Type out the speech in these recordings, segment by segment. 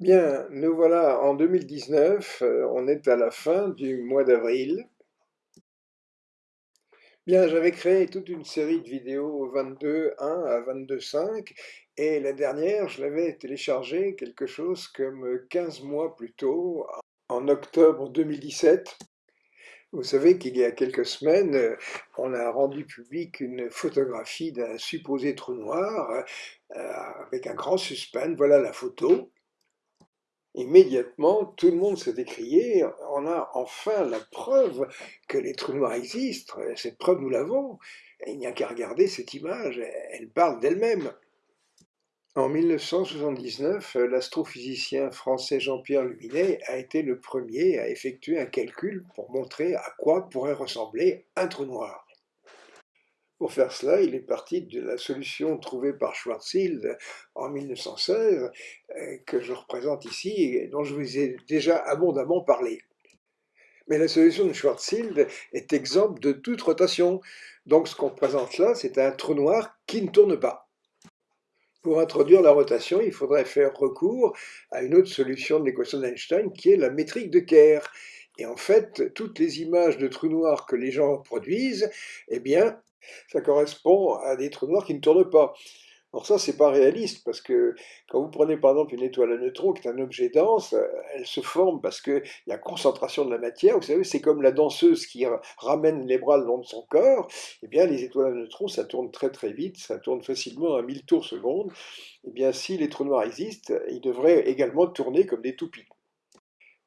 Bien, nous voilà en 2019, heu, on est à la fin du mois d'avril. Bien, j'avais créé toute une série de vidéos 22.1 à 22.5 et la dernière, je l'avais téléchargée quelque chose comme, 15 mois plus tôt, en octobre 2017. Vous savez qu'il y a quelques semaines, on a rendu public une photographie d'un supposé trou noir, heu, avec un grand suspense. Voilà la photo. Immédiatement, tout le monde s'est écrié: «On a enfin la preuve que les trous noirs existent, cette preuve nous l'avons, il n'y a qu'à regarder cette image, elle parle d'elle-même». En 1979, l'astrophysicien français Jean-Pierre Luminet a été le premier à effectuer un calcul pour montrer à quoi pourrait ressembler un trou noir. Pour faire cela, il est parti de la solution trouvée par Schwarzschild en 1916, euh, que je représente ici et dont je vous ai déjà abondamment parlé. Mais la solution de Schwarzschild est exempte de toute rotation, donc ce qu'on présente là, c'est un trou noir qui ne tourne pas. Pour introduire la rotation, il faudrait faire recours à une autre solution de l'équation d'Einstein qui est la métrique de Kerr. Et en fait, toutes les images de trous noirs que les gens produisent, eh bien, ça correspond à des trous noirs qui ne tournent pas. Alors ça, c'est pas réaliste, parce que quand vous prenez par exemple une étoile à neutrons, qui est un objet dense, elle se forme parce qu'il y a concentration de la matière. Vous savez, c'est comme la danseuse qui ramène les bras le long de son corps. Eh bien, les étoiles à neutrons, ça tourne très très vite, ça tourne facilement à 1000 tours seconde. Eh bien, si les trous noirs existent, ils devraient également tourner comme des toupies.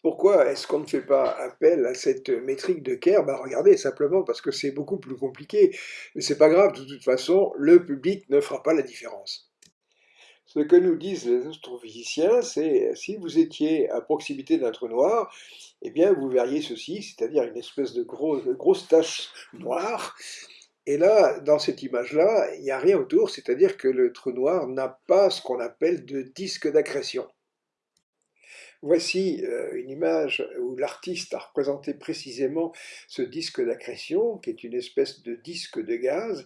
Pourquoi est-ce qu'on ne fait pas appel à cette métrique de Kerr Ben regardez, simplement parce que c'est beaucoup plus compliqué. Mais c'est pas grave, de toute façon, le public ne fera pas la différence. Ce que nous disent les astrophysiciens, c'est si vous étiez à proximité d'un trou noir, eh bien vous verriez ceci, c'est-à-dire une espèce de, de grosse tache noire. Et là, dans cette image-là, il n'y a rien autour, c'est-à-dire que le trou noir n'a pas ce qu'on appelle de disque d'accrétion. Voici euh, une image où l'artiste a représenté précisément ce disque d'accrétion, qui est une espèce de disque de gaz.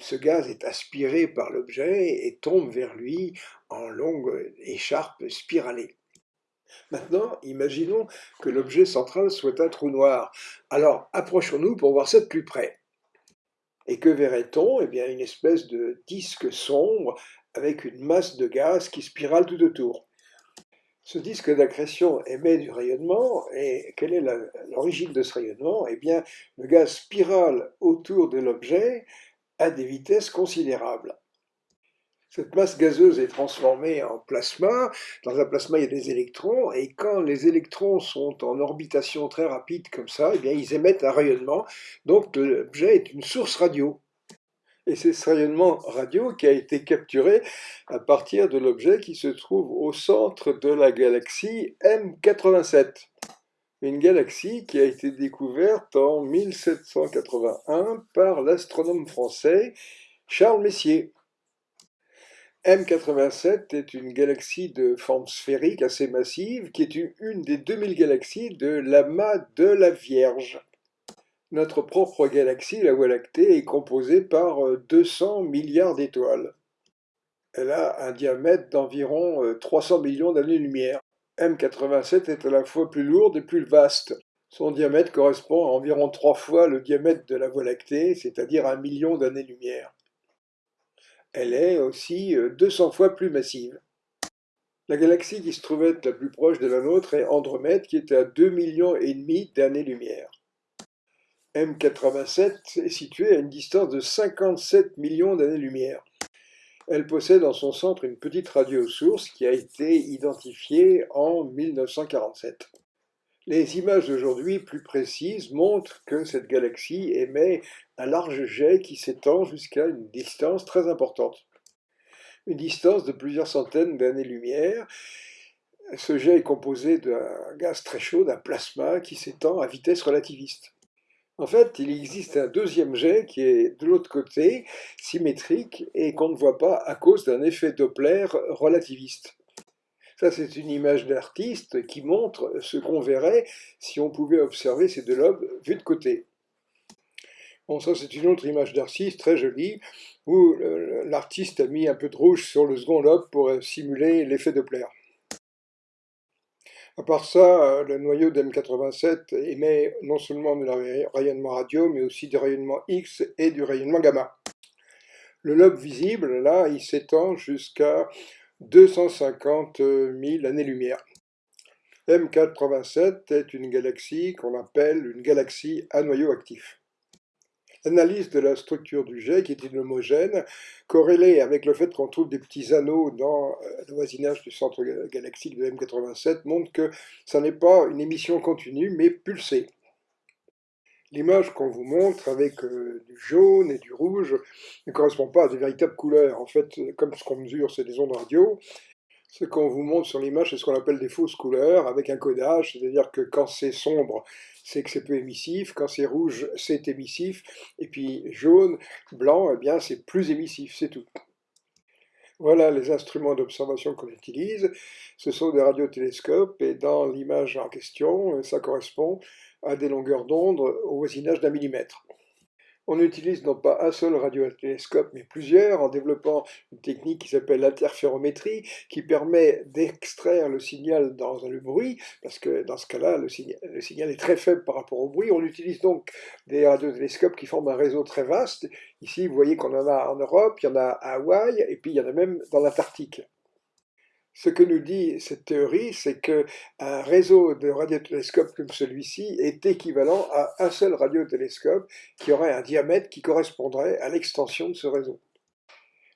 Ce gaz est aspiré par l'objet et tombe vers lui en longue écharpe spiralée. Maintenant, imaginons que l'objet central soit un trou noir. Alors, approchons-nous pour voir ça de plus près. Et que verrait-on? Eh bien, une espèce de disque sombre avec une masse de gaz qui spirale tout autour. Ce disque d'accrétion émet du rayonnement, et quelle est l'origine de ce rayonnement? Eh bien, le gaz spirale autour de l'objet à des vitesses considérables. Cette masse gazeuse est transformée en plasma. Dans un plasma, il y a des électrons, et quand les électrons sont en orbitation très rapide comme ça, eh bien, ils émettent un rayonnement. Donc l'objet est une source radio. Et c'est ce rayonnement radio qui a été capturé à partir de l'objet qui se trouve au centre de la galaxie M87. Une galaxie qui a été découverte en 1781 par l'astronome français Charles Messier. M87 est une galaxie de forme sphérique assez massive qui est une des 2000 galaxies de l'amas de la Vierge. Notre propre galaxie, la Voie lactée, est composée par 200 euh, milliards d'étoiles. Elle a un diamètre d'environ 300 euh, millions d'années-lumière. M87 est à la fois plus lourde et plus vaste. Son diamètre correspond à environ trois fois le diamètre de la Voie lactée, c'est-à-dire un million d'années-lumière. Elle est aussi 200 euh, fois plus massive. La galaxie qui se trouve être la plus proche de la nôtre est Andromède, qui est à 2 millions et demi d'années-lumière. M87 est située à une distance de 57 millions d'années-lumière. Elle possède en son centre une petite radio-source qui a été identifiée en 1947. Les images d'aujourd'hui plus précises montrent que cette galaxie émet un large jet qui s'étend jusqu'à une distance très importante. Une distance de plusieurs centaines d'années-lumière. Ce jet est composé d'un gaz très chaud, d'un plasma qui s'étend à vitesse relativiste. En fait, il existe un deuxième jet qui est de l'autre côté, symétrique, et qu'on ne voit pas à cause d'un effet Doppler relativiste. Ça, c'est une image d'artiste qui montre ce qu'on verrait si on pouvait observer ces deux lobes vus de côté. Bon, ça, c'est une autre image d'artiste très jolie, où l'artiste a mis un peu de rouge sur le second lobe pour simuler l'effet Doppler. À part ça, le noyau d'M87 émet non seulement du rayonnement radio, mais aussi du rayonnement X et du rayonnement gamma. Le lobe visible, là, il s'étend jusqu'à 250 000 années-lumière. M87 est une galaxie qu'on appelle une galaxie à noyau actif. L'analyse de la structure du jet, qui est une homogène, corrélée avec le fait qu'on trouve des petits anneaux dans euh, le voisinage du centre galactique de M87, montre que ça n'est pas une émission continue, mais pulsée. L'image qu'on vous montre avec euh, du jaune et du rouge ne correspond pas à des véritables couleurs. En fait, comme ce qu'on mesure, c'est des ondes radio, ce qu'on vous montre sur l'image, c'est ce qu'on appelle des fausses couleurs avec un codage, c'est-à-dire que quand c'est sombre, c'est que c'est peu émissif, quand c'est rouge, c'est émissif, et puis jaune, blanc, eh bien c'est plus émissif, c'est tout. Voilà les instruments d'observation qu'on utilise. Ce sont des radiotélescopes et dans l'image en question, ça correspond à des longueurs d'onde au voisinage d'un millimètre. On utilise non pas un seul radiotélescope, mais plusieurs, en développant une technique qui s'appelle l'interférométrie, qui permet d'extraire le signal dans le bruit, parce que dans ce cas-là, le, signal, est très faible par rapport au bruit. On utilise donc des radiotélescopes qui forment un réseau très vaste. Ici, vous voyez qu'on en a en Europe, il y en a à Hawaï, et puis il y en a même dans l'Antarctique. Ce que nous dit cette théorie, c'est qu'un réseau de radiotélescopes comme celui-ci est équivalent à un seul radiotélescope qui aurait un diamètre qui correspondrait à l'extension de ce réseau.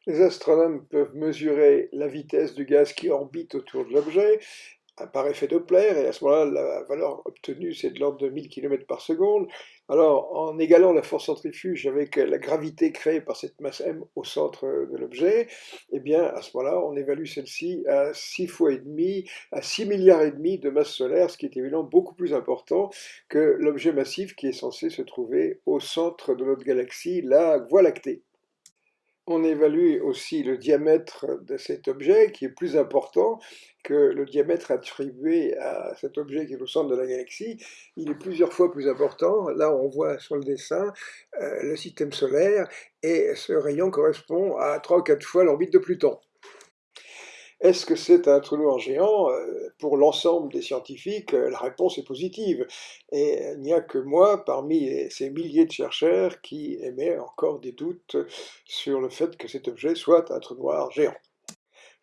Les astronomes peuvent mesurer la vitesse du gaz qui orbite autour de l'objet par effet Doppler, et à ce moment-là, la valeur obtenue, c'est de l'ordre de 1000 km par seconde. Alors, en égalant la force centrifuge avec la gravité créée par cette masse m au centre de l'objet, eh bien, à ce moment-là, on évalue celle-ci à 6 fois et demi, à 6 milliards et demi de masse solaire, ce qui est évidemment beaucoup plus important que l'objet massif qui est censé se trouver au centre de notre galaxie, la Voie lactée. On évalue aussi le diamètre de cet objet, qui est plus important que le diamètre attribué à cet objet qui est au centre de la galaxie. Il est plusieurs fois plus important. Là, on voit sur le dessin euh, le système solaire, et ce rayon correspond à 3 ou 4 fois l'orbite de Pluton. Est-ce que c'est un trou noir géant? Euh, Pour l'ensemble des scientifiques, euh, la réponse est positive. Et il n'y a que moi, parmi ces milliers de chercheurs, qui émet encore des doutes sur le fait que cet objet soit un trou noir géant.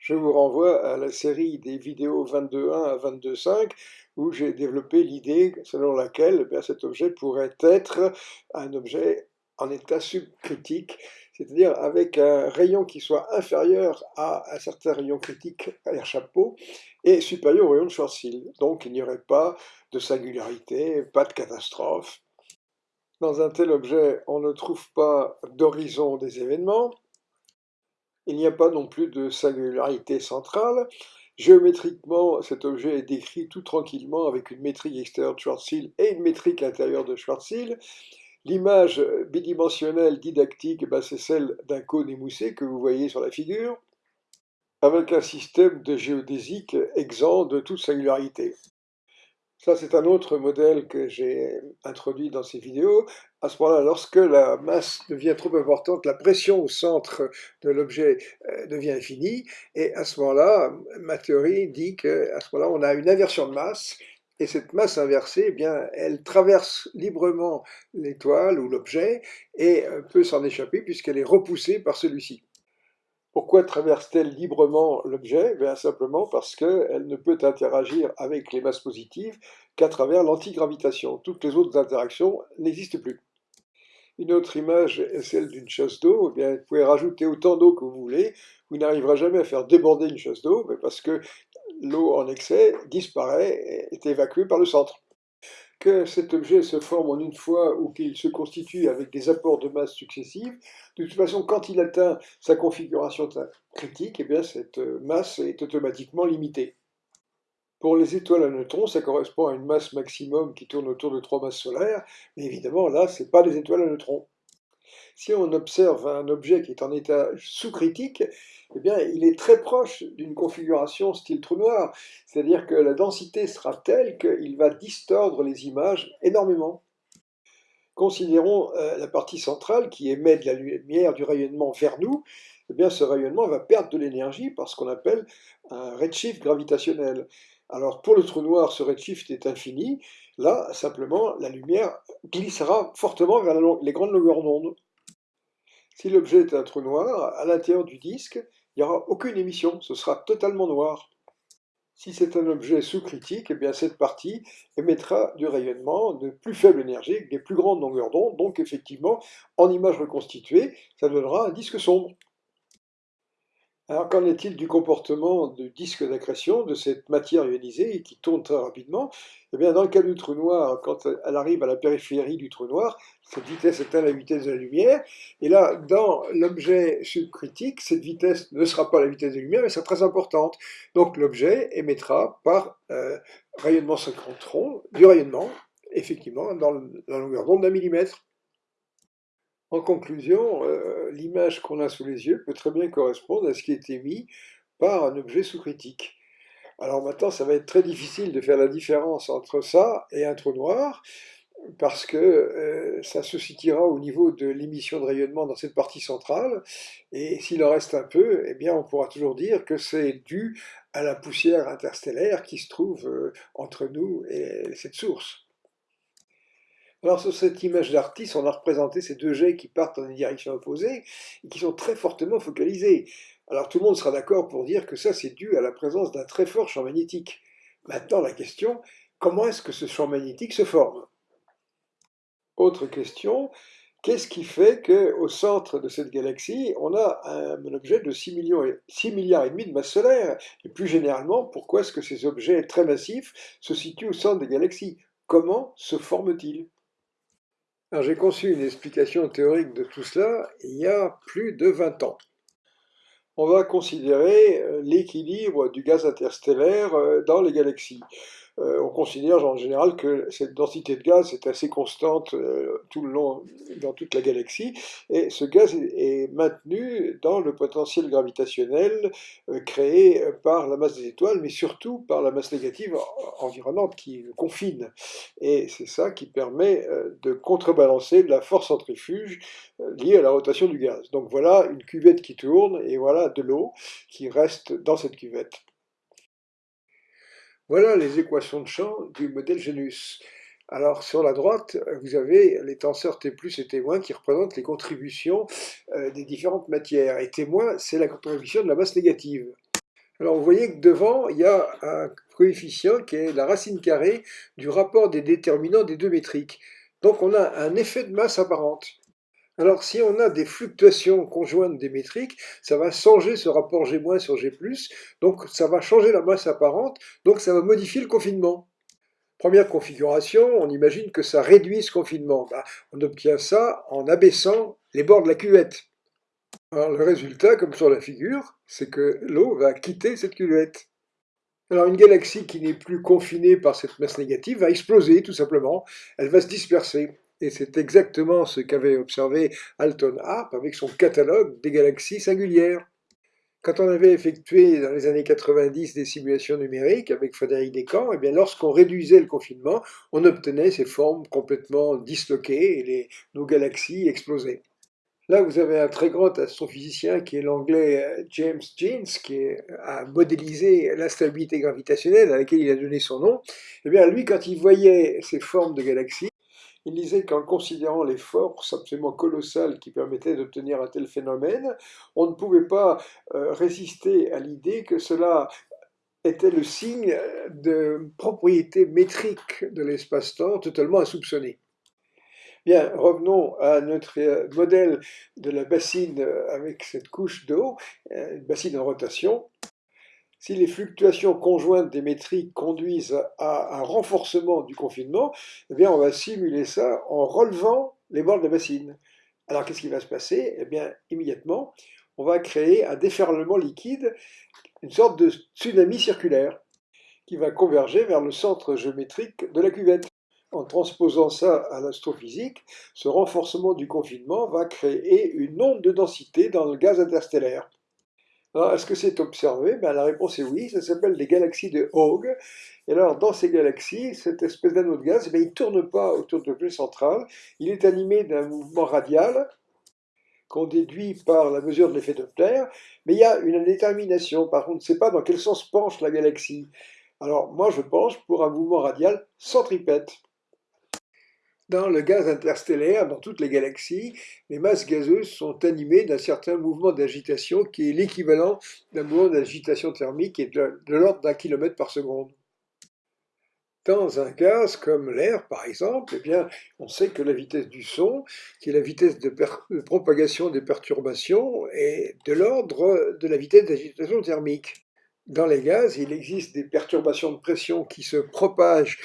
Je vous renvoie à la série des vidéos 22.1 à 22.5 où j'ai développé l'idée selon laquelle eh cet objet pourrait être un objet en état subcritique, c'est-à-dire avec un rayon qui soit inférieur à un certain rayon critique à chapeau et supérieur au rayon de Schwarzschild. Donc il n'y aurait pas de singularité, pas de catastrophe. Dans un tel objet, on ne trouve pas d'horizon des événements, il n'y a pas non plus de singularité centrale. Géométriquement, cet objet est décrit tout tranquillement avec une métrique extérieure de Schwarzschild et une métrique intérieure de Schwarzschild. L'image bidimensionnelle didactique, bah, c'est celle d'un cône émoussé que vous voyez sur la figure, avec un système de géodésique exempt de toute singularité. Ça, c'est un autre modèle que j'ai introduit dans ces vidéos. À ce moment-là, lorsque la masse devient trop importante, la pression au centre de l'objet euh, devient infinie, et à ce moment-là, ma théorie dit qu'à ce moment-là, on a une inversion de masse, et cette masse inversée, eh bien, elle traverse librement l'étoile ou l'objet et euh, peut s'en échapper puisqu'elle est repoussée par celui-ci. Pourquoi traverse-t-elle librement l'objet? Bien simplement parce qu'elle ne peut interagir avec les masses positives qu'à travers l'antigravitation. Toutes les autres interactions n'existent plus. Une autre image est celle d'une chasse d'eau. Eh vous pouvez rajouter autant d'eau que vous voulez. Vous n'arriverez jamais à faire déborder une chasse d'eau parce que l'eau en excès disparaît et est évacuée par le centre. Que cet objet se forme en une fois ou qu'il se constitue avec des apports de masse successifs, de toute façon, quand il atteint sa configuration critique, eh bien, cette masse est automatiquement limitée. Pour les étoiles à neutrons, ça correspond à une masse maximum qui tourne autour de trois masses solaires, mais évidemment, là, ce n'est pas des étoiles à neutrons. Si on observe un objet qui est en état sous-critique, eh bien, il est très proche d'une configuration style trou noir, c'est-à-dire que la densité sera telle qu'il va distordre les images énormément. Considérons euh, la partie centrale qui émet de la lumière du rayonnement vers nous, eh bien, ce rayonnement va perdre de l'énergie par ce qu'on appelle un redshift gravitationnel. Alors pour le trou noir, ce redshift est infini. Là, simplement, la lumière glissera fortement vers les grandes longueurs d'onde. Si l'objet est un trou noir, à l'intérieur du disque, il n'y aura aucune émission, ce sera totalement noir. Si c'est un objet sous-critique, eh bien cette partie émettra du rayonnement de plus faible énergie, des plus grandes longueurs d'onde, donc effectivement, en image reconstituée, ça donnera un disque sombre. Alors qu'en est-il du comportement du disque d'accrétion, de cette matière ionisée qui tourne très rapidement? Eh bien, dans le cas du trou noir, quand elle arrive à la périphérie du trou noir, cette vitesse atteint la vitesse de la lumière. Et là, dans l'objet subcritique, cette vitesse ne sera pas la vitesse de la lumière, mais sera très importante. Donc l'objet émettra par euh, rayonnement synchrotron du rayonnement, effectivement, dans la longueur d'onde d'un millimètre. En conclusion, euh, l'image qu'on a sous les yeux peut très bien correspondre à ce qui est émis par un objet sous-critique. Alors maintenant, ça va être très difficile de faire la différence entre ça et un trou noir, parce que euh, ça se situera au niveau de l'émission de rayonnement dans cette partie centrale, et s'il en reste un peu, eh bien on pourra toujours dire que c'est dû à la poussière interstellaire qui se trouve euh, entre nous et cette source. Alors sur cette image d'artiste, on a représenté ces deux jets qui partent dans des directions opposées et qui sont très fortement focalisés. Alors tout le monde sera d'accord pour dire que ça c'est dû à la présence d'un très fort champ magnétique. Maintenant la question, comment est-ce que ce champ magnétique se forme? Autre question, qu'est-ce qui fait qu'au centre de cette galaxie, on a un, objet de 6, millions et, 6 milliards et demi de masse solaire? Et plus généralement, pourquoi est-ce que ces objets très massifs se situent au centre des galaxies? Comment se forment-ils? J'ai conçu une explication théorique de tout cela il y a plus de 20 ans. On va considérer euh, l'équilibre du gaz interstellaire euh, dans les galaxies. Euh, on considère en général que cette densité de gaz est assez constante euh, tout le long, dans toute la galaxie, et ce gaz est maintenu dans le potentiel gravitationnel euh, créé par la masse des étoiles, mais surtout par la masse négative environnante qui le confine. Et c'est ça qui permet de contrebalancer la force centrifuge liée à la rotation du gaz. Donc voilà une cuvette qui tourne, et voilà de l'eau qui reste dans cette cuvette. Voilà les équations de champ du modèle Genus. Alors sur la droite, vous avez les tenseurs T+, et T- qui représentent les contributions euh, des différentes matières. Et T-, c'est la contribution de la masse négative. Alors vous voyez que devant, il y a un coefficient qui est la racine carrée du rapport des déterminants des deux métriques. Donc on a un effet de masse apparente. Alors, si on a des fluctuations conjointes des métriques, ça va changer ce rapport G- sur G+, donc ça va changer la masse apparente, donc ça va modifier le confinement. Première configuration, on imagine que ça réduit ce confinement. Bah, on obtient ça en abaissant les bords de la cuvette. Alors, le résultat, comme sur la figure, c'est que l'eau va quitter cette cuvette. Alors une galaxie qui n'est plus confinée par cette masse négative va exploser tout simplement, elle va se disperser. Et c'est exactement ce qu'avait observé Alton Harp avec son catalogue des galaxies singulières. Quand on avait effectué dans les années 90 des simulations numériques avec Frédéric Descamps, eh lorsqu'on réduisait le confinement, on obtenait ces formes complètement disloquées et nos galaxies explosaient. Là, vous avez un très grand astrophysicien qui est l'anglais euh, James Jeans, qui a modélisé l'instabilité gravitationnelle à laquelle il a donné son nom. Eh bien, lui, quand il voyait ces formes de galaxies, il disait qu'en considérant les forces absolument colossales qui permettaient d'obtenir un tel phénomène, on ne pouvait pas euh, résister à l'idée que cela était le signe de propriétés métriques de l'espace-temps totalement insoupçonnées. Bien, revenons à notre euh, modèle de la bassine euh, avec cette couche d'eau, une bassine en rotation. Si les fluctuations conjointes des métriques conduisent à un renforcement du confinement, eh bien on va simuler ça en relevant les bords de la bassine. Alors qu'est-ce qui va se passer? Eh bien immédiatement, on va créer un déferlement liquide, une sorte de tsunami circulaire, qui va converger vers le centre géométrique de la cuvette. En transposant ça à l'astrophysique, ce renforcement du confinement va créer une onde de densité dans le gaz interstellaire. Est-ce que c'est observé? Ben, La réponse est oui, ça s'appelle des galaxies de Hogg. Et alors, dans ces galaxies, cette espèce d'anneau de gaz, ben, il ne tourne pas autour de l'objet central, il est animé d'un mouvement radial qu'on déduit par la mesure de l'effet Doppler, mais il y a une indétermination. Par contre, on ne sait pas dans quel sens penche la galaxie. Alors moi je penche pour un mouvement radial centripète. Dans le gaz interstellaire, dans toutes les galaxies, les masses gazeuses sont animées d'un certain mouvement d'agitation qui est l'équivalent d'un mouvement d'agitation thermique est de l'ordre d'un kilomètre par seconde. Dans un gaz comme l'air, par exemple, eh bien, on sait que la vitesse du son, qui est la vitesse de, propagation des perturbations, est de l'ordre de la vitesse d'agitation thermique. Dans les gaz, il existe des perturbations de pression qui se propagent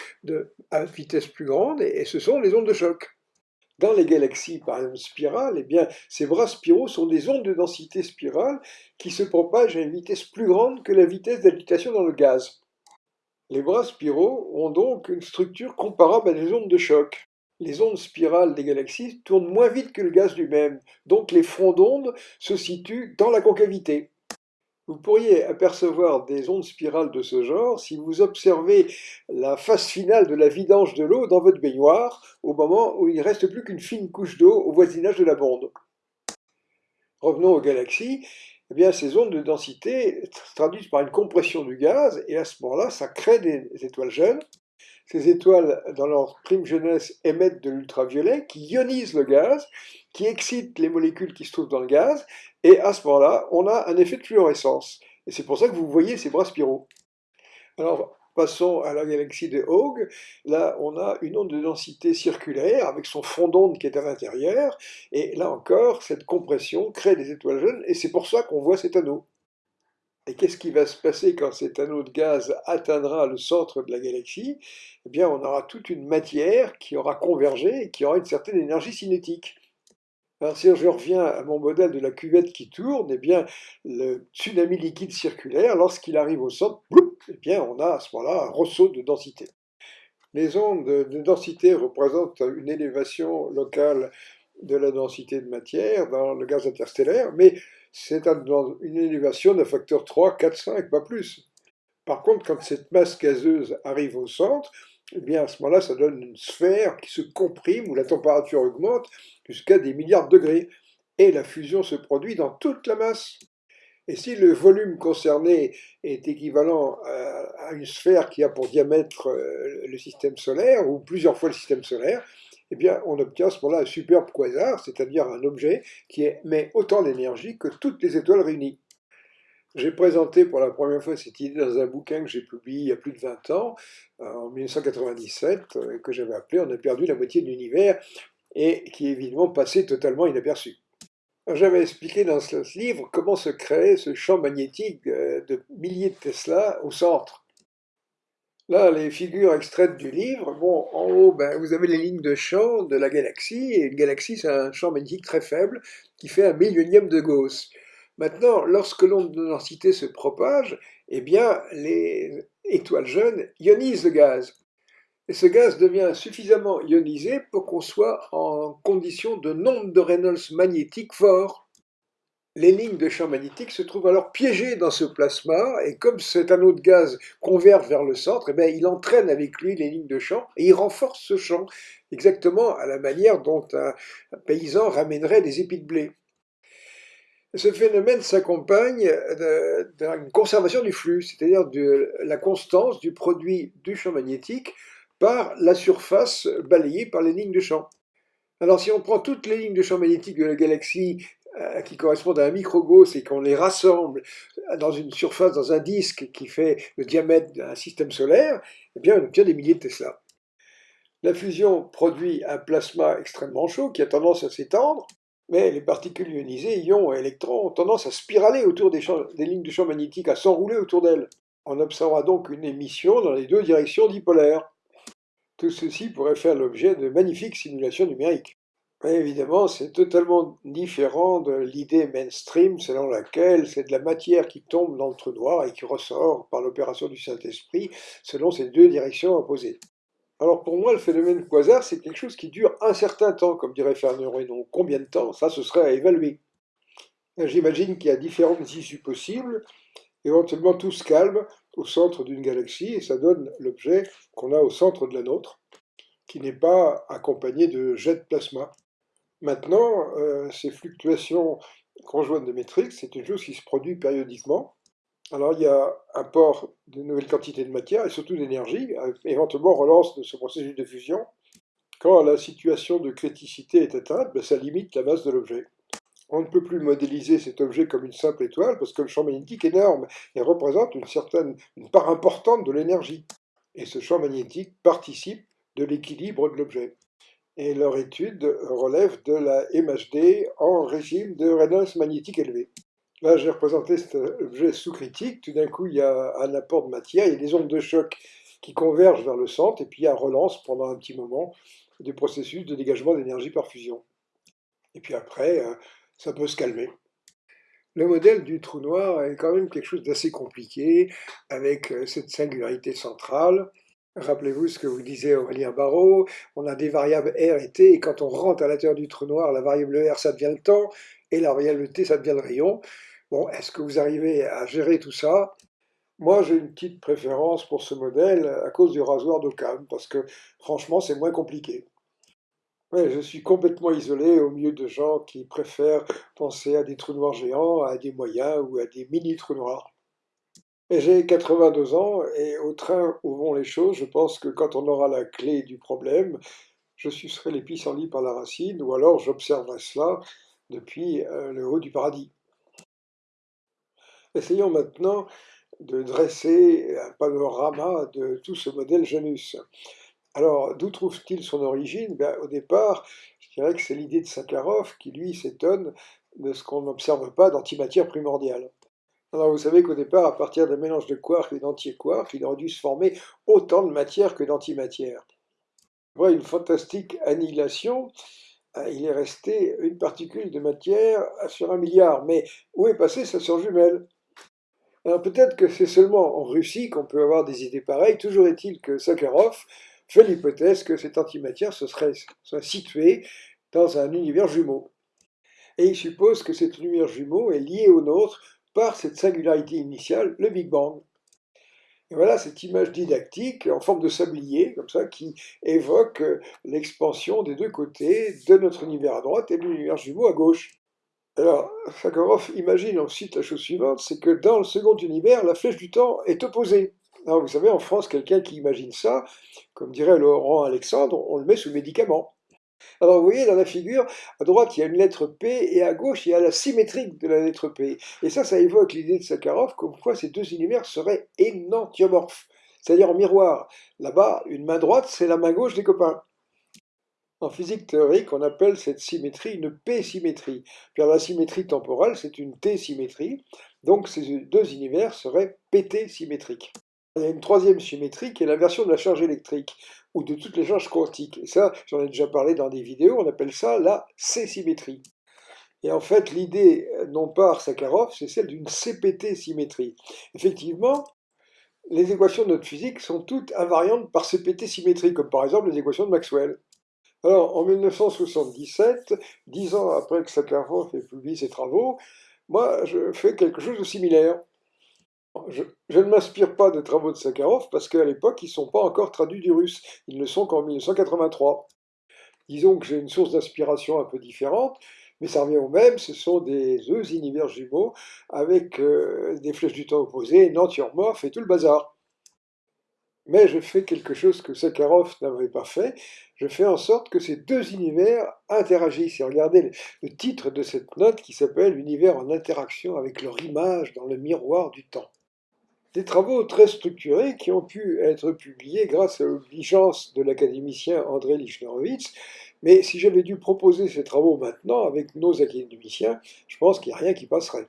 à vitesse plus grande, et, ce sont les ondes de choc. Dans les galaxies, par exemple spirales, eh bien, ces bras spiraux sont des ondes de densité spirale qui se propagent à une vitesse plus grande que la vitesse d'agitation dans le gaz. Les bras spiraux ont donc une structure comparable à des ondes de choc. Les ondes spirales des galaxies tournent moins vite que le gaz lui-même, donc les fronts d'ondes se situent dans la concavité. Vous pourriez apercevoir des ondes spirales de ce genre si vous observez la phase finale de la vidange de l'eau dans votre baignoire, au moment où il ne reste plus qu'une fine couche d'eau au voisinage de la bonde. Revenons aux galaxies eh bien, ces ondes de densité se traduisent par une compression du gaz, et à ce moment-là, ça crée des étoiles jeunes. Ces étoiles, dans leur prime jeunesse, émettent de l'ultraviolet qui ionise le gaz, qui excite les molécules qui se trouvent dans le gaz, et à ce moment-là, on a un effet de fluorescence. Et c'est pour ça que vous voyez ces bras spiraux. Alors, Passons à la galaxie de Hauge. Là, on a une onde de densité circulaire avec son fond d'onde qui est à l'intérieur. Et là encore, cette compression crée des étoiles jeunes et c'est pour ça qu'on voit cet anneau. Et qu'est-ce qui va se passer quand cet anneau de gaz atteindra le centre de la galaxie? Eh bien, on aura toute une matière qui aura convergé et qui aura une certaine énergie cinétique. Alors, si je reviens à mon modèle de la cuvette qui tourne, eh bien, le tsunami liquide circulaire, lorsqu'il arrive au centre, eh bien, on a à ce moment-là un ressaut de densité. Les ondes de densité représentent une élévation locale de la densité de matière dans le gaz interstellaire, mais c'est une élévation d'un facteur 3, 4, 5, pas plus. Par contre, quand cette masse gazeuse arrive au centre, eh bien, à ce moment-là, ça donne une sphère qui se comprime, où la température augmente jusqu'à des milliards de degrés, et la fusion se produit dans toute la masse. Et si le volume concerné est équivalent à une sphère qui a pour diamètre euh, le système solaire, ou plusieurs fois le système solaire, eh bien, on obtient à ce moment-là un superbe quasar, c'est-à-dire un objet qui émet autant d'énergie que toutes les étoiles réunies. J'ai présenté pour la première fois cette idée dans un bouquin que j'ai publié il y a plus de 20 ans, euh, en 1997, euh, que j'avais appelé On a perdu la moitié de l'univers, et qui est évidemment passé totalement inaperçu. J'avais expliqué dans ce livre comment se crée ce champ magnétique euh, de milliers de Tesla au centre. Là, les figures extraites du livre, bon, en haut, ben, vous avez les lignes de champ de la galaxie, et une galaxie, c'est un champ magnétique très faible qui fait un millionième de Gauss. Maintenant, lorsque l'onde de densité se propage, eh bien, les étoiles jeunes ionisent le gaz. Et ce gaz devient suffisamment ionisé pour qu'on soit en condition de nombre de Reynolds magnétique fort. Les lignes de champ magnétique se trouvent alors piégées dans ce plasma, et comme cet anneau de gaz converge vers le centre, eh il entraîne avec lui les lignes de champ, et il renforce ce champ, exactement à la manière dont un paysan ramènerait des épis de blé. Ce phénomène s'accompagne d'une conservation du flux, c'est-à-dire de la constance du produit du champ magnétique par la surface balayée par les lignes de champ. Alors si on prend toutes les lignes de champ magnétique de la galaxie qui correspondent à un microgauss et qu'on les rassemble dans une surface, dans un disque qui fait le diamètre d'un système solaire, eh bien on obtient des milliers de Tesla. La fusion produit un plasma extrêmement chaud qui a tendance à s'étendre, mais les particules ionisées, ions et électrons, ont tendance à spiraler autour des, des lignes de champ magnétique, à s'enrouler autour d'elles. On observera donc une émission dans les deux directions dipolaires. Tout ceci pourrait faire l'objet de magnifiques simulations numériques. Évidemment, c'est totalement différent de l'idée mainstream selon laquelle c'est de la matière qui tombe dans le trou noir et qui ressort par l'opération du Saint-Esprit selon ces deux directions opposées. Alors pour moi, le phénomène quasar, c'est quelque chose qui dure un certain temps, comme dirait Fernand Renaud. Combien de temps? Ça, ce serait à évaluer. J'imagine qu'il y a différentes issues possibles. Éventuellement, tout se calme au centre d'une galaxie et ça donne l'objet qu'on a au centre de la nôtre, qui n'est pas accompagné de jets de plasma. Maintenant, euh, ces fluctuations conjointes de métriques, c'est une chose qui se produit périodiquement. Alors il y a apport de nouvelles quantités de matière et surtout d'énergie, éventuellement relance de ce processus de fusion. Quand la situation de criticité est atteinte, ben, ça limite la masse de l'objet. On ne peut plus modéliser cet objet comme une simple étoile parce que le champ magnétique est énorme et représente une certaine une part importante de l'énergie. Et ce champ magnétique participe de l'équilibre de l'objet. Et leur étude relève de la MHD en régime de résonance magnétique élevé. Là, j'ai représenté cet objet sous critique. Tout d'un coup, il y a un apport de matière, il y a des ondes de choc qui convergent vers le centre, et puis il y a relance pendant un petit moment du processus de dégagement d'énergie par fusion. Et puis après, euh, ça peut se calmer. Le modèle du trou noir est quand même quelque chose d'assez compliqué, avec euh, cette singularité centrale. Rappelez-vous ce que vous disait Aurélien Barraud, on a des variables R et T, et quand on rentre à l'intérieur du trou noir, la variable R, ça devient le temps, et la variable T, ça devient le rayon. Bon, est-ce que vous arrivez à gérer tout ça? Moi, j'ai une petite préférence pour ce modèle à cause du rasoir d'Occam, parce que franchement, c'est moins compliqué. Ouais, je suis complètement isolé au milieu de gens qui préfèrent penser à des trous noirs géants, à des moyens ou à des mini-trous noirs. J'ai 82 ans et au train où vont les choses, je pense que quand on aura la clé du problème, je sucerai les pissenlits par la racine ou alors j'observerai cela depuis euh, le haut du paradis. Essayons maintenant de dresser un panorama de tout ce modèle Janus. Alors, d'où trouve-t-il son origine? Ben, Au départ, je dirais que c'est l'idée de Sakharov qui, lui, s'étonne de ce qu'on n'observe pas d'antimatière primordiale. Alors, vous savez qu'au départ, à partir d'un mélange de quarks et d'anti-quarks, il aurait dû se former autant de matière que d'antimatière. Voilà une fantastique annihilation. Euh, il est resté une particule de matière sur un milliard. Mais où est passée sa sœur jumelle? Alors peut-être que c'est seulement en Russie qu'on peut avoir des idées pareilles. Toujours est-il que Sakharov fait l'hypothèse que cette antimatière se serait, située dans un univers jumeau. Et il suppose que cet univers jumeau est lié au nôtre cette singularité initiale, le Big Bang. Et voilà cette image didactique en forme de sablier, comme ça, qui évoque l'expansion des deux côtés de notre univers à droite et de l'univers jumeau à gauche. Alors, Sakharov imagine ensuite la chose suivante, c'est que dans le second univers, la flèche du temps est opposée. Alors, vous savez, en France, quelqu'un qui imagine ça, comme dirait Laurent Alexandre, on le met sous médicament. Alors vous voyez dans la figure, à droite il y a une lettre P et à gauche il y a la symétrique de la lettre P. Et ça, ça évoque l'idée de Sakharov comme quoi ces deux univers seraient énantiomorphes, c'est-à-dire en miroir. Là-bas, une main droite, c'est la main gauche des copains. En physique théorique, on appelle cette symétrie une P-symétrie. Puis la symétrie temporelle, c'est une T-symétrie. Donc ces deux univers seraient PT-symétriques. Il y a une troisième symétrie qui est l'inversion de la charge électrique, ou de toutes les charges quantiques. Et ça, j'en ai déjà parlé dans des vidéos, on appelle ça la C-symétrie. Et en fait, l'idée, non pas Sakharov, c'est celle d'une CPT-symétrie. Effectivement, les équations de notre physique sont toutes invariantes par CPT-symétrie, comme par exemple les équations de Maxwell. Alors, en 1977, dix ans après que Sakharov ait publié ses travaux, moi, je fais quelque chose de similaire. Je, ne m'inspire pas des travaux de Sakharov parce qu'à l'époque, ils ne sont pas encore traduits du russe. Ils ne sont qu'en 1983. Disons que j'ai une source d'inspiration un peu différente, mais ça revient au même, ce sont des deux univers jumeaux avec euh, des flèches du temps opposées, nantiomorphes et tout le bazar. Mais je fais quelque chose que Sakharov n'avait pas fait, je fais en sorte que ces deux univers interagissent. Et regardez le titre de cette note qui s'appelle Univers en interaction avec leur image dans le miroir du temps des travaux très structurés qui ont pu être publiés grâce à l'obligeance de l'académicien André Lichnerowitz. Mais si j'avais dû proposer ces travaux maintenant avec nos académiciens, je pense qu'il n'y a rien qui passerait.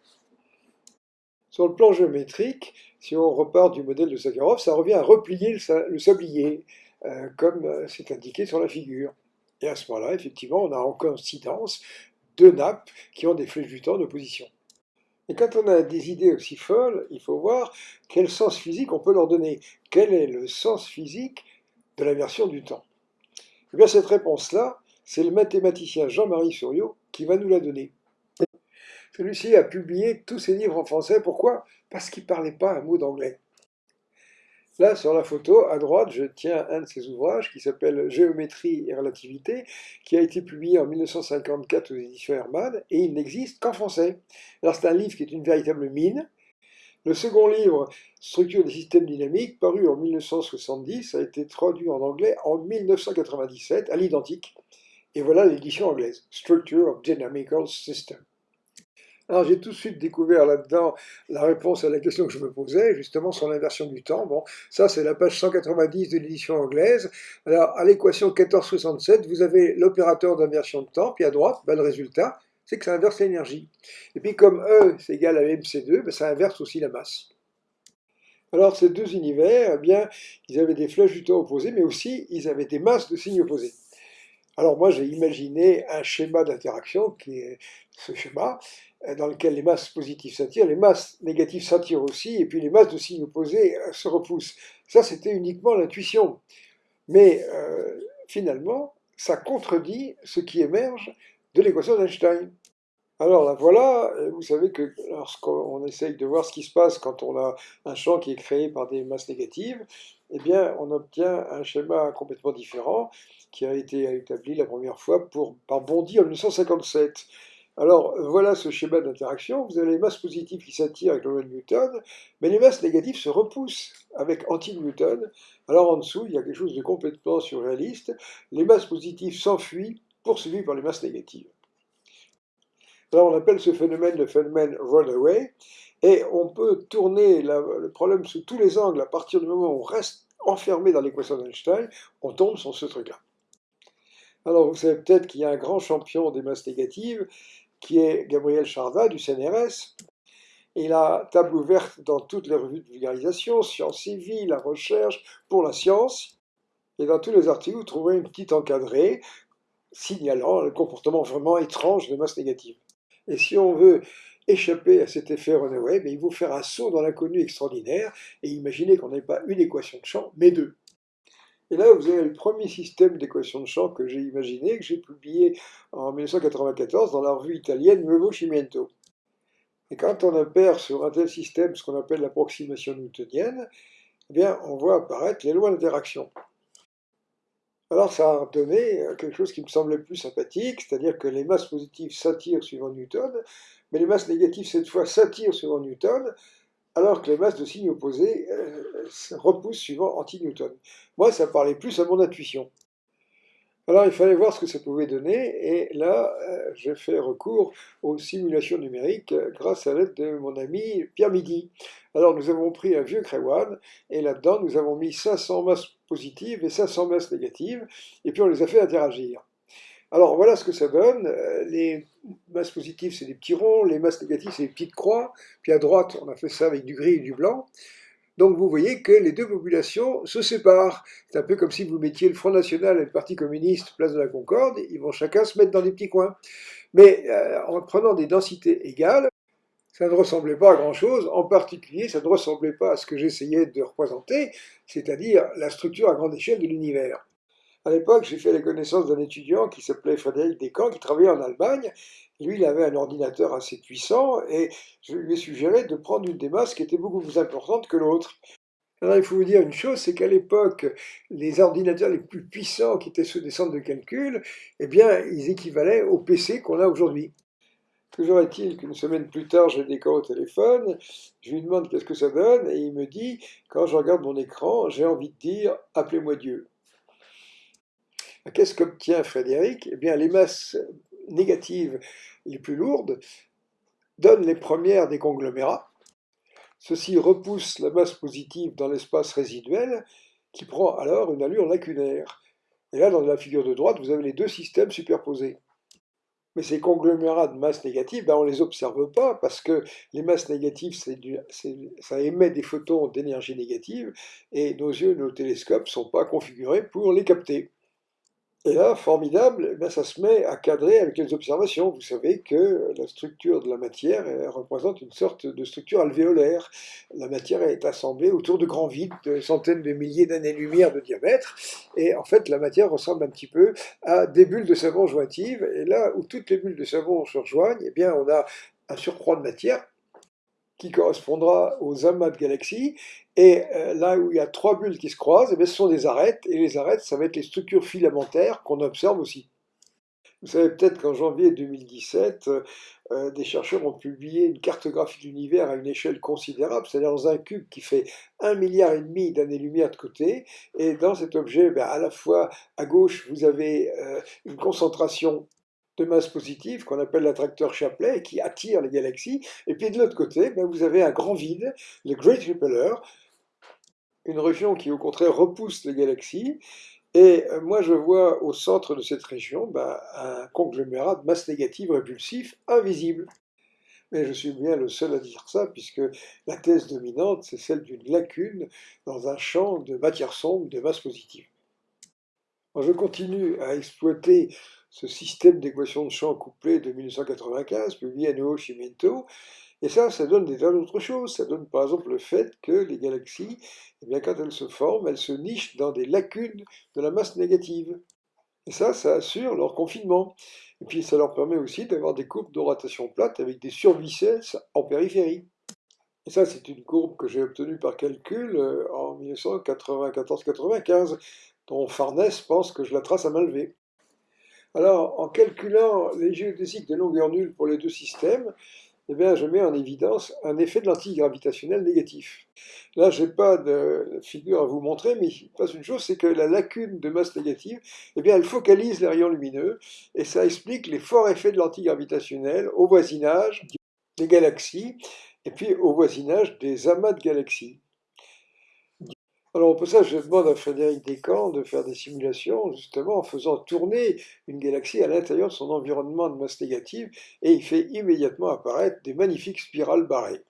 Sur le plan géométrique, si on repart du modèle de Sakharov, ça revient à replier le sablier, euh, comme euh, c'est indiqué sur la figure. Et à ce moment-là, effectivement, on a en coïncidence deux nappes qui ont des flèches du temps d'opposition. Et quand on a des idées aussi folles, il faut voir quel sens physique on peut leur donner. Quel est le sens physique de l'inversion du temps? Eh bien, cette réponse-là, c'est le mathématicien Jean-Marie Souriau qui va nous la donner. Celui-ci a publié tous ses livres en français. Pourquoi? Parce qu'il ne parlait pas un mot d'anglais. Là, sur la photo, à droite, je tiens un de ses ouvrages qui s'appelle Géométrie et relativité, qui a été publié en 1954 aux éditions Hermann, et il n'existe qu'en français. Alors c'est un livre qui est une véritable mine. Le second livre, Structure des systèmes dynamiques, paru en 1970, a été traduit en anglais en 1997, à l'identique. Et voilà l'édition anglaise, Structure of Dynamical Systems. Alors j'ai tout de suite découvert là-dedans la réponse à la question que je me posais, justement sur l'inversion du temps. Bon, ça c'est la page 190 de l'édition anglaise. Alors à l'équation 1467, vous avez l'opérateur d'inversion de temps, puis à droite, ben, le résultat, c'est que ça inverse l'énergie. Et puis comme E c'est égal à mc2, ben, ça inverse aussi la masse. Alors ces deux univers, eh bien, ils avaient des flèches du temps opposées, mais aussi ils avaient des masses de signes opposés. Alors moi j'ai imaginé un schéma d'interaction qui est ce schéma, dans lequel les masses positives s'attirent, les masses négatives s'attirent aussi, et puis les masses de signes opposés euh, se repoussent. Ça c'était uniquement l'intuition. Mais euh, finalement, ça contredit ce qui émerge de l'équation d'Einstein. Alors là, voilà, vous savez que lorsqu'on essaye de voir ce qui se passe quand on a un champ qui est créé par des masses négatives, eh bien, on obtient un schéma complètement différent qui a été établi la première fois par Bondy en 1957. Alors, voilà ce schéma d'interaction. Vous avez les masses positives qui s'attirent avec le Newton, mais les masses négatives se repoussent avec anti-Newton. Alors, en dessous, il y a quelque chose de complètement surréaliste. Les masses positives s'enfuient, poursuivies par les masses négatives. On appelle ce phénomène le phénomène runaway, et on peut tourner le problème sous tous les angles à partir du moment où on reste enfermé dans l'équation d'Einstein, on tombe sur ce truc-là. Alors vous savez peut-être qu'il y a un grand champion des masses négatives, qui est Gabriel Charda du CNRS. Il a table ouverte dans toutes les revues de vulgarisation, Sciences Vie, La Recherche, pour la science. Et dans tous les articles, vous trouverez une petite encadrée signalant le comportement vraiment étrange des masses négatives. Et si on veut échapper à cet effet Runaway, ben, il faut faire un saut dans l'inconnu extraordinaire et imaginer qu'on n'ait pas une équation de champ, mais deux. Et là, vous avez le premier système d'équation de champ que j'ai imaginé, que j'ai publié en 1994 dans la revue italienne Nuovo Cimiento. Et quand on opère sur un tel système, ce qu'on appelle l'approximation newtonienne, eh bien, on voit apparaître les lois d'interaction. Alors ça a donné euh, quelque chose qui me semblait plus sympathique, c'est-à-dire que les masses positives s'attirent suivant Newton, mais les masses négatives cette fois s'attirent suivant Newton, alors que les masses de signes opposés euh, repoussent suivant anti-Newton. Moi, ça parlait plus à mon intuition. Alors il fallait voir ce que ça pouvait donner, et là, euh, j'ai fait recours aux simulations numériques grâce à l'aide de mon ami Pierre Midi. Alors nous avons pris un vieux Crewan, et là-dedans nous avons mis 500 masses positives et 500 masses négatives, et puis on les a fait interagir. Alors voilà ce que ça donne. Euh, les masses positives, c'est des petits ronds, les masses négatives, c'est des petites croix, puis à droite, on a fait ça avec du gris et du blanc. Donc vous voyez que les deux populations se séparent. C'est un peu comme si vous mettiez le Front National et le Parti communiste place de la Concorde, ils vont chacun se mettre dans des petits coins. Mais euh, en prenant des densités égales, ça ne ressemblait pas à grand-chose, en particulier ça ne ressemblait pas à ce que j'essayais de représenter, c'est-à-dire la structure à grande échelle de l'univers. À l'époque, j'ai fait la connaissance d'un étudiant qui s'appelait Frédéric Descamps, qui travaillait en Allemagne, lui, il avait un ordinateur assez puissant et je lui ai suggéré de prendre une des masses qui était beaucoup plus importante que l'autre. Alors il faut vous dire une chose, c'est qu'à l'époque, les ordinateurs les plus puissants qui étaient ceux des centres de calcul, eh bien, ils équivalaient au PC qu'on a aujourd'hui. Toujours est-il qu'une semaine plus tard, j'ai des au téléphone, je lui demande qu'est-ce que ça donne, et il me dit, quand je regarde mon écran, j'ai envie de dire, appelez-moi Dieu. Qu'est-ce qu'obtient Frédéric? Eh bien, les masses négatives les plus lourdes donnent les premières des conglomérats. Ceci repousse la masse positive dans l'espace résiduel qui prend alors une allure lacunaire. Et là, dans la figure de droite, vous avez les deux systèmes superposés. Mais ces conglomérats de masse négative, ben on ne les observe pas parce que les masses négatives, ça émet des photons d'énergie négative et nos yeux, nos télescopes ne sont pas configurés pour les capter. Et là, formidable, eh ça se met à cadrer avec les observations. Vous savez que la structure de la matière représente une sorte de structure alvéolaire. La matière est assemblée autour de grands vides de centaines de milliers d'années-lumière de diamètre. Et en fait, la matière ressemble un petit peu à des bulles de savon jointives. Et là où toutes les bulles de savon se rejoignent, eh bien, on a un surcroît de matière qui correspondra aux amas de galaxies. Et euh, là où il y a trois bulles qui se croisent, eh ce sont des arêtes, et les arêtes, ça va être les structures filamentaires qu'on observe aussi. Vous savez peut-être qu'en janvier 2017, euh, euh, des chercheurs ont publié une cartographie de l'univers à une échelle considérable, c'est-à-dire dans un cube qui fait un milliard et demi d'années-lumière de côté. Et dans cet objet, ben, à la fois à gauche, vous avez une concentration de masse positive qu'on appelle l'attracteur Chapley qui attire les galaxies. Et puis de l'autre côté, ben, vous avez un grand vide, le Great Repeller, une région qui au contraire repousse les galaxies. Et euh, moi, je vois au centre de cette région bah, un conglomérat de masse négative répulsif invisible. Mais je suis bien le seul à dire ça, puisque la thèse dominante, c'est celle d'une lacune dans un champ de matière sombre de masse positive. je continue à exploiter ce système d'équations de champ couplées de 1995, publié à Nuovo Cimento, et ça, ça donne des tas d'autres choses. Ça donne par exemple le fait que les galaxies, eh bien, quand elles se forment, elles se nichent dans des lacunes de la masse négative. Et ça, ça assure leur confinement. Et puis ça leur permet aussi d'avoir des courbes de rotation plate avec des survicelles en périphérie. Et ça, c'est une courbe que j'ai obtenue par calcul euh, en 1994-95, dont Farnès pense que je la trace à main levée. Alors, en calculant les géodésiques de longueur nulle pour les deux systèmes, eh bien, je mets en évidence un effet de lentille gravitationnelle négatif. Là, je n'ai pas de figure à vous montrer, mais il passe une chose, c'est que la lacune de masse négative, eh bien, elle focalise les rayons lumineux, et ça explique les forts effets de lentille gravitationnelle au voisinage des galaxies, et puis au voisinage des amas de galaxies. Alors pour ça, je demande à Frédéric Descamps de faire des simulations, justement, en faisant tourner une galaxie à l'intérieur de son environnement de masse négative, et il fait immédiatement apparaître des magnifiques spirales barrées.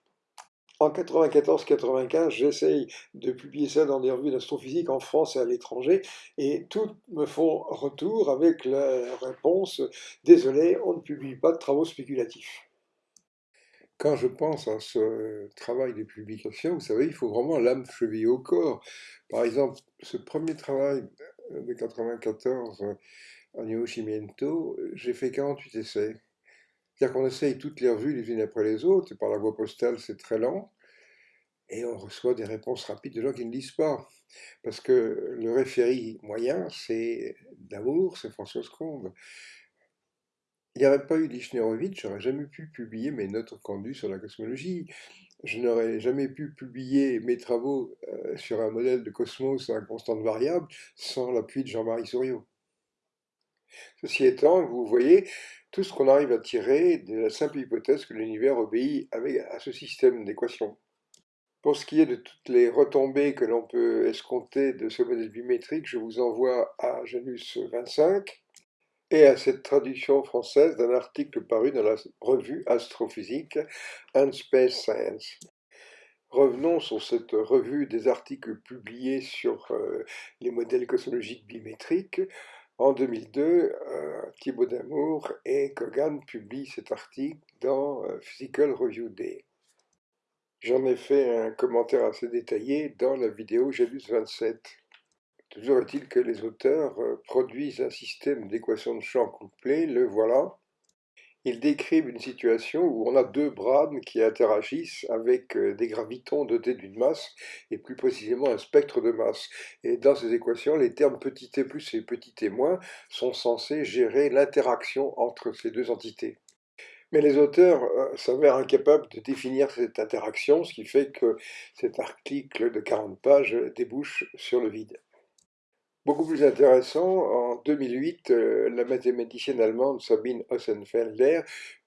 En 94-95, j'essaye de publier ça dans des revues d'astrophysique en France et à l'étranger, et toutes me font retour avec la réponse « Désolé, on ne publie pas de travaux spéculatifs ». Quand je pense à ce travail de publication, vous savez, il faut vraiment l'âme chevillée au corps. Par exemple, ce premier travail de 94 en Yoshimiento, j'ai fait 48 essais. C'est-à-dire qu'on essaye toutes les revues les unes après les autres, et par la voie postale, c'est très lent, et on reçoit des réponses rapides de gens qui ne lisent pas. Parce que le référé moyen, c'est d'amour, c'est François Combe. Il n'y aurait pas eu je j'aurais jamais pu publier mes notes recondues sur la cosmologie. Je n'aurais jamais pu publier mes travaux euh, sur un modèle de cosmos à constante variable sans l'appui de Jean-Marie Souriau. Ceci étant, vous voyez tout ce qu'on arrive à tirer de la simple hypothèse que l'univers obéit à ce système d'équations. Pour ce qui est de toutes les retombées que l'on peut escompter de ce modèle bimétrique, je vous envoie à Janus 25, et à cette traduction française d'un article paru dans la revue Astrophysique and Space Science. Revenons sur cette revue des articles publiés sur euh, les modèles cosmologiques bimétriques. En 2002, euh, Thibaut Damour et Kogan publient cet article dans euh, Physical Review Day. J'en ai fait un commentaire assez détaillé dans la vidéo Janus 27. Toujours est-il que les auteurs euh, produisent un système d'équations de champ couplées, le voilà. Ils décrivent une situation où on a deux branes qui interagissent avec euh, des gravitons dotés d'une masse, et plus précisément un spectre de masse. Et dans ces équations, les termes petit t plus et petit t moins sont censés gérer l'interaction entre ces deux entités. Mais les auteurs euh, s'avèrent incapables de définir cette interaction, ce qui fait que cet article de 40 pages débouche sur le vide. Beaucoup plus intéressant, en 2008, euh, la mathématicienne allemande Sabine Ossenfelder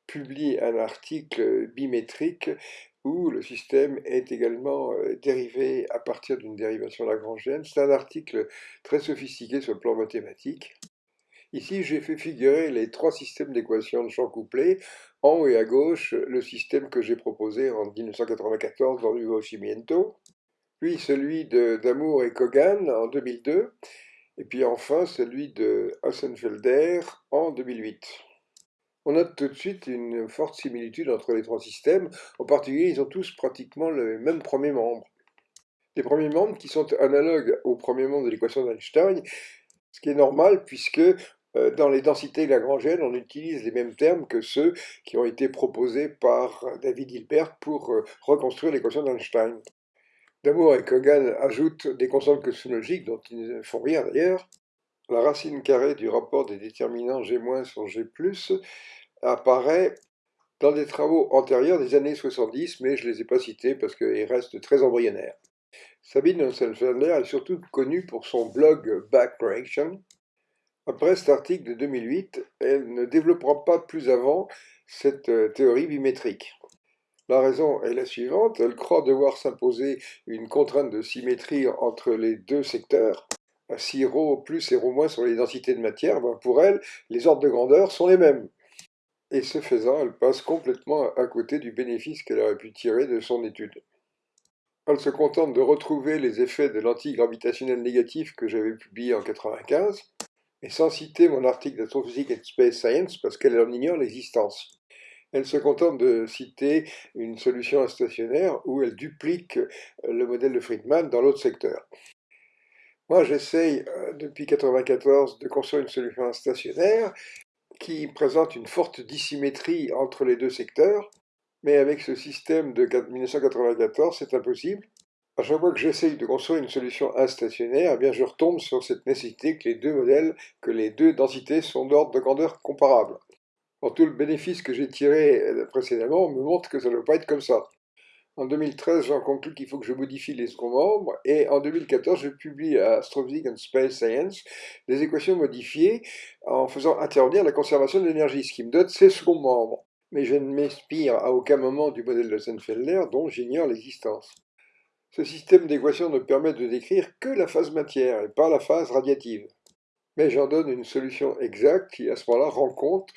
publie un article bimétrique où le système est également euh, dérivé à partir d'une dérivation lagrangienne. C'est un article très sophistiqué sur le plan mathématique. Ici, j'ai fait figurer les trois systèmes d'équations de champ couplé. En haut et à gauche, le système que j'ai proposé en 1994 dans Nuovo Cimiento puis celui d'Amour et Kogan en 2002, et puis enfin celui de Hassenfelder en 2008. On note tout de suite une forte similitude entre les trois systèmes, en particulier ils ont tous pratiquement le même premier membre. Les premiers membres qui sont analogues au premier membre de l'équation d'Einstein, ce qui est normal puisque euh, dans les densités lagrangiennes, on utilise les mêmes termes que ceux qui ont été proposés par David Hilbert pour euh, reconstruire l'équation d'Einstein. D'abord, et Kogan ajoute des constantes cosmologiques dont ils ne font rien d'ailleurs. La racine carrée du rapport des déterminants G- sur G+, apparaît dans des travaux antérieurs des années 70, mais je ne les ai pas cités parce qu'ils restent très embryonnaires. Sabine Hossenfelder est surtout connue pour son blog Back Après cet article de 2008, elle ne développera pas plus avant cette euh, théorie bimétrique. La raison est la suivante, elle croit devoir s'imposer une contrainte de symétrie entre les deux secteurs. Si ρ plus et ρ moins sont les densités de matière, ben pour elle, les ordres de grandeur sont les mêmes. Et ce faisant, elle passe complètement à côté du bénéfice qu'elle aurait pu tirer de son étude. Elle se contente de retrouver les effets de l'antigravitationnel négatif que j'avais publié en 1995, et sans citer mon article d'Astrophysique and Space Science parce qu'elle en ignore l'existence. Elle se contente de citer une solution instationnaire où elle duplique le modèle de Friedman dans l'autre secteur. Moi, j'essaye euh, depuis 1994 de construire une solution instationnaire qui présente une forte dissymétrie entre les deux secteurs, mais avec ce système de 1994, c'est impossible. À chaque fois que j'essaye de construire une solution instationnaire, eh bien je retombe sur cette nécessité que les deux modèles, que les deux densités sont d'ordre de grandeur comparable. Tout le bénéfice que j'ai tiré euh, précédemment me montre que ça ne doit pas être comme ça. En 2013, j'en conclus qu'il faut que je modifie les seconds membres, et en 2014, je publie à Astrophysics and Space Science des équations modifiées en faisant intervenir la conservation de l'énergie, ce qui me donne ces seconds membres mais je ne m'inspire à aucun moment du modèle de Sennfelder dont j'ignore l'existence. Ce système d'équations ne permet de décrire que la phase matière et pas la phase radiative. Mais j'en donne une solution exacte qui à ce moment-là rend compte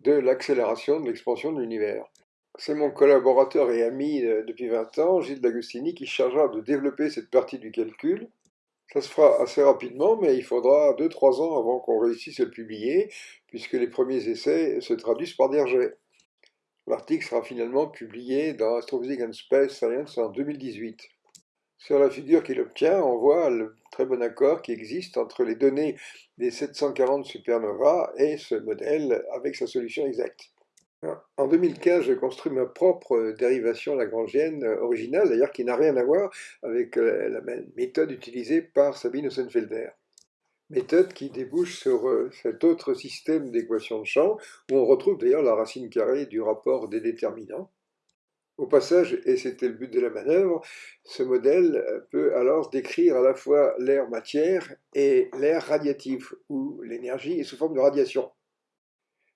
de l'accélération de l'expansion de l'univers. C'est mon collaborateur et ami euh, depuis 20 ans, Gilles D'Agostini, qui chargera de développer cette partie du calcul. Ça se fera assez rapidement, mais il faudra 2-3 ans avant qu'on réussisse à le publier, puisque les premiers essais se traduisent par des rejets. L'article sera finalement publié dans Astrophysics and Space Science en 2018. Sur la figure qu'il obtient, on voit le très bon accord qui existe entre les données des 740 supernovas et ce modèle avec sa solution exacte. En 2015, j'ai construit ma propre dérivation lagrangienne originale, d'ailleurs qui n'a rien à voir avec euh, la méthode utilisée par Sabine Hossenfelder méthode qui débouche sur euh, cet autre système d'équations de champ, où on retrouve d'ailleurs la racine carrée du rapport des déterminants. Au passage, et c'était le but de la manœuvre, ce modèle peut alors décrire à la fois l'air matière et l'air radiatif, où l'énergie est sous forme de radiation.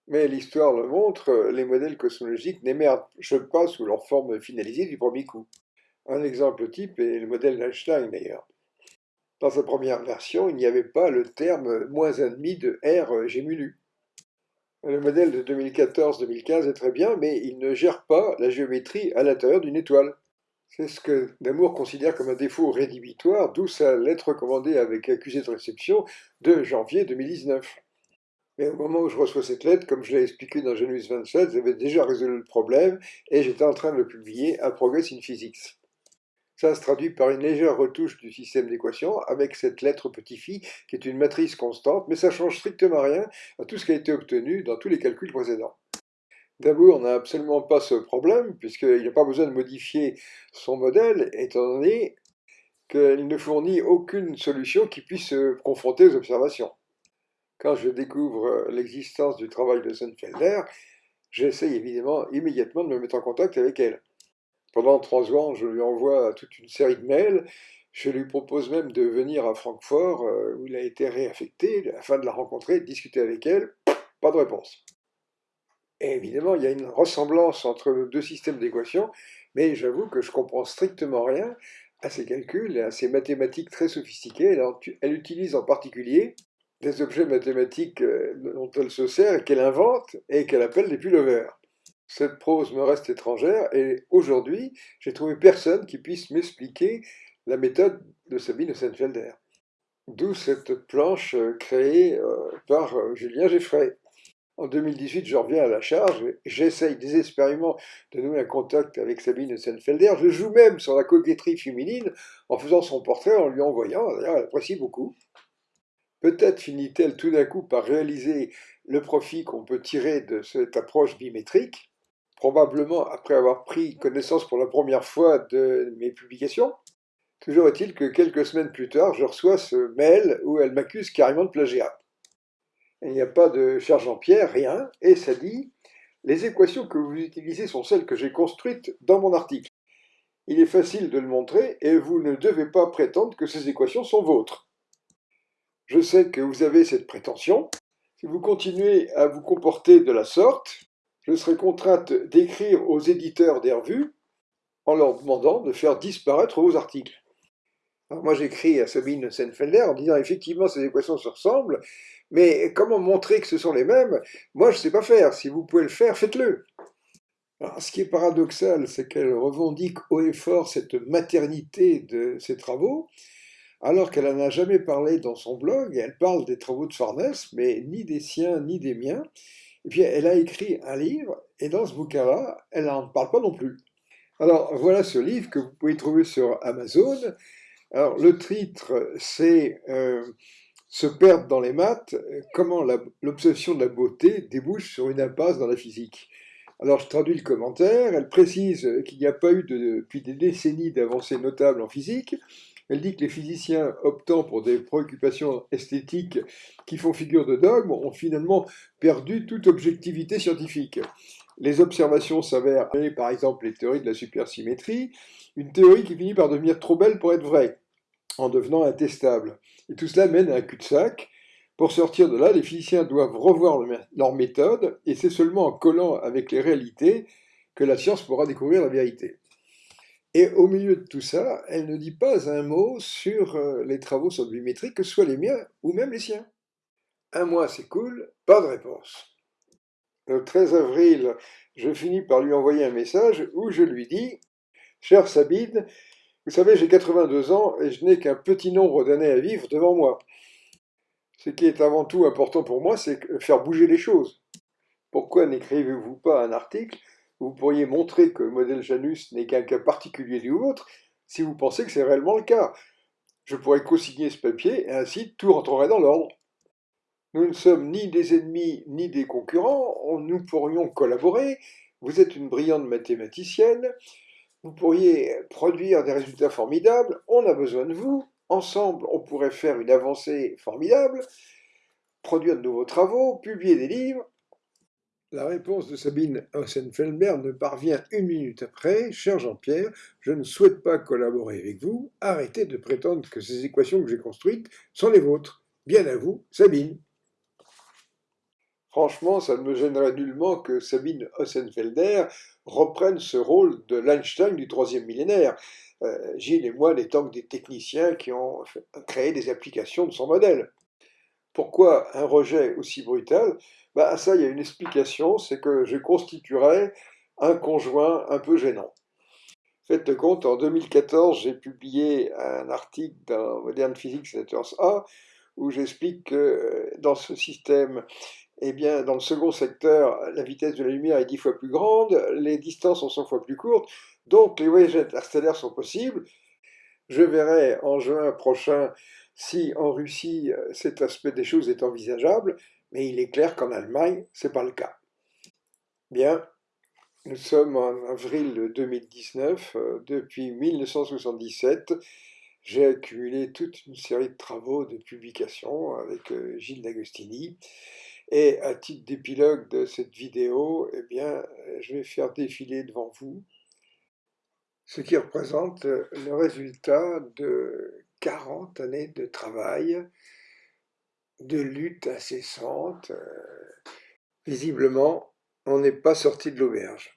Mais l'histoire le montre, les modèles cosmologiques n'émergent pas sous leur forme finalisée du premier coup. Un exemple type est le modèle d'Einstein d'ailleurs. Dans sa première version, il n'y avait pas le terme moins 1,5 de R gémulu. Le modèle de 2014-2015 est très bien, mais il ne gère pas la géométrie à l'intérieur d'une étoile. C'est ce que Damour considère comme un défaut rédhibitoire, d'où sa lettre recommandée avec accusé de réception de janvier 2019. Mais au moment où je reçois cette lettre, comme je l'ai expliqué dans Genus 27, j'avais déjà résolu le problème et j'étais en train de le publier à Progress in Physics. Se traduit par une légère retouche du système d'équations avec cette lettre petit phi qui est une matrice constante, mais ça change strictement rien à tout ce qui a été obtenu dans tous les calculs précédents. D'abord, on n'a absolument pas ce problème, puisqu'il n'a pas besoin de modifier son modèle, étant donné qu'il ne fournit aucune solution qui puisse se confronter aux observations. Quand je découvre l'existence du travail de Sennfelder, j'essaye évidemment immédiatement de me mettre en contact avec elle. Pendant trois ans, je lui envoie toute une série de mails. Je lui propose même de venir à Francfort, euh, où il a été réaffecté, afin de la rencontrer, de discuter avec elle. Pas de réponse. Et évidemment, il y a une ressemblance entre nos deux systèmes d'équations, mais j'avoue que je comprends strictement rien à ces calculs et à ces mathématiques très sophistiquées. Elle, utilise en particulier des objets mathématiques euh, dont elle se sert et qu'elle invente et qu'elle appelle des pullovers. Cette prose me reste étrangère et aujourd'hui, j'ai trouvé personne qui puisse m'expliquer la méthode de Sabine Sennfelder. D'où cette planche euh, créée euh, par euh, Julien Geffray. En 2018, je reviens à la charge j'essaye désespérément de nouer un contact avec Sabine Sennfelder. Je joue même sur la coquetterie féminine en faisant son portrait, en lui envoyant. D'ailleurs, elle apprécie beaucoup. Peut-être finit-elle tout d'un coup par réaliser le profit qu'on peut tirer de cette approche bimétrique probablement après avoir pris connaissance pour la première fois de mes publications. Toujours est-il que quelques semaines plus tard, je reçois ce mail où elle m'accuse carrément de plagiat. Il n'y a pas de cher Jean-Pierre, rien, et ça dit « Les équations que vous utilisez sont celles que j'ai construites dans mon article. Il est facile de le montrer et vous ne devez pas prétendre que ces équations sont vôtres. Je sais que vous avez cette prétention. Si vous continuez à vous comporter de la sorte, je serai contrainte d'écrire aux éditeurs des revues en leur demandant de faire disparaître vos articles. moi, j'écris à Sabine Senfelder en disant effectivement ces équations se ressemblent, mais comment montrer que ce sont les mêmes? Moi, je ne sais pas faire. Si vous pouvez le faire, faites-le. Ce qui est paradoxal, c'est qu'elle revendique haut et fort cette maternité de ses travaux, alors qu'elle n'en a jamais parlé dans son blog. Elle parle des travaux de Farnès, mais ni des siens ni des miens. Puis elle a écrit un livre, et dans ce bouquin-là, elle n'en parle pas non plus. Alors voilà ce livre que vous pouvez trouver sur Amazon. Alors le titre, c'est euh, Se perdre dans les maths, comment l'obsession de la beauté débouche sur une impasse dans la physique. Alors je traduis le commentaire, elle précise qu'il n'y a pas eu depuis des décennies d'avancées notables en physique, elle dit que les physiciens optant pour des préoccupations esthétiques qui font figure de dogme ont finalement perdu toute objectivité scientifique. Les observations s'avèrent, par exemple les théories de la supersymétrie, une théorie qui finit par devenir trop belle pour être vraie, en devenant intestable. Et tout cela mène à un cul-de-sac. Pour sortir de là, les physiciens doivent revoir leur méthode, et c'est seulement en collant avec les réalités que la science pourra découvrir la vérité. Et au milieu de tout ça, elle ne dit pas un mot sur euh, les travaux sur le que ce soit les miens ou même les siens. Un mois s'écoule, pas de réponse. Le 13 avril, je finis par lui envoyer un message où je lui dis « Cher Sabine, vous savez, j'ai 82 ans et je n'ai qu'un petit nombre d'années à vivre devant moi. Ce qui est avant tout important pour moi, c'est faire bouger les choses. Pourquoi n'écrivez-vous pas un article vous pourriez montrer que le modèle Janus n'est qu'un cas particulier du vôtre si vous pensez que c'est réellement le cas Je pourrais co-signer ce papier et ainsi tout rentrerait dans l'ordre. Nous ne sommes ni des ennemis ni des concurrents, nous pourrions collaborer. Vous êtes une brillante mathématicienne, vous pourriez produire des résultats formidables, on a besoin de vous, ensemble on pourrait faire une avancée formidable, produire de nouveaux travaux, publier des livres. La réponse de Sabine Ossenfeldberg ne parvient une minute après. Cher Jean-Pierre, je ne souhaite pas collaborer avec vous. Arrêtez de prétendre que ces équations que j'ai construites sont les vôtres. Bien à vous, Sabine. Franchement, ça ne me gênerait nullement que Sabine Ossenfelder reprenne ce rôle de l'Einstein du troisième millénaire. Euh, Gilles et moi n'étant que des techniciens qui ont créé des applications de son modèle. Pourquoi un rejet aussi brutal? Bah, ça, il y a une explication, c'est que je constituerais un conjoint un peu gênant. Faites compte, en 2014, j'ai publié un article dans Modern Physics Letters A où j'explique que dans ce système eh bien, dans le second secteur, la vitesse de la lumière est 10 fois plus grande, les distances sont 100 fois plus courtes, donc les voyages interstellaires sont possibles. Je verrai en juin prochain si en Russie cet aspect des choses est envisageable, mais il est clair qu'en Allemagne, ce n'est pas le cas. Bien, nous sommes en avril 2019, depuis 1977, j'ai accumulé toute une série de travaux, de publications avec euh, Gilles D'Agostini, et à titre d'épilogue de cette vidéo, eh bien, je vais faire défiler devant vous ce qui représente le résultat de 40 années de travail, de lutte incessante. Visiblement, on n'est pas sorti de l'auberge.